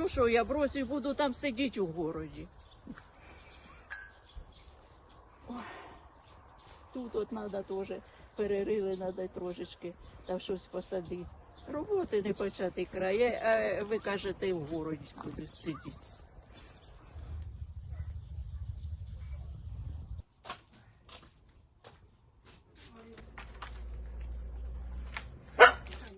ну що, я бросив, буду там сидіти у городі. Ой. Тут от треба теж перерили, треба трошечки там щось посадити. Роботи не почати крає, а е, ви кажете, в городі будуть сидіти.